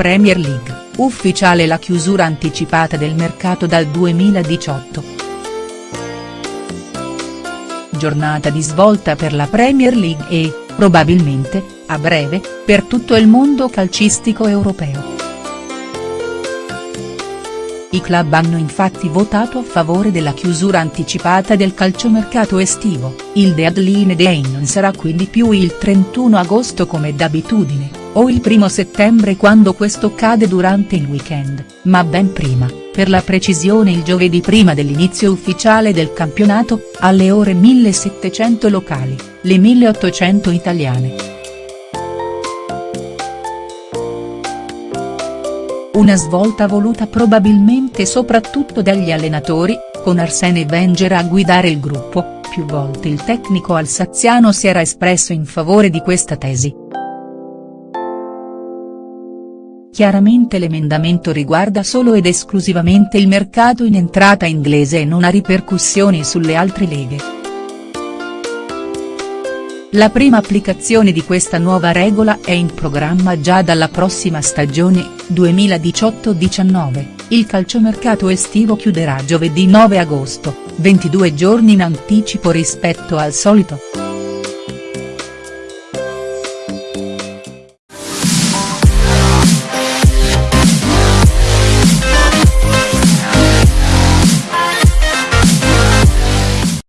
Premier League, ufficiale la chiusura anticipata del mercato dal 2018. Giornata di svolta per la Premier League e, probabilmente, a breve, per tutto il mondo calcistico europeo. I club hanno infatti votato a favore della chiusura anticipata del calciomercato estivo, il deadline day non sarà quindi più il 31 agosto come d'abitudine, o il 1 settembre quando questo cade durante il weekend, ma ben prima, per la precisione il giovedì prima dell'inizio ufficiale del campionato, alle ore 1700 locali, le 1800 italiane. Una svolta voluta probabilmente soprattutto dagli allenatori, con Arsene Wenger a guidare il gruppo, più volte il tecnico alsaziano si era espresso in favore di questa tesi. Chiaramente l'emendamento riguarda solo ed esclusivamente il mercato in entrata inglese e non ha ripercussioni sulle altre leghe. La prima applicazione di questa nuova regola è in programma già dalla prossima stagione, 2018-19, il calciomercato estivo chiuderà giovedì 9 agosto, 22 giorni in anticipo rispetto al solito.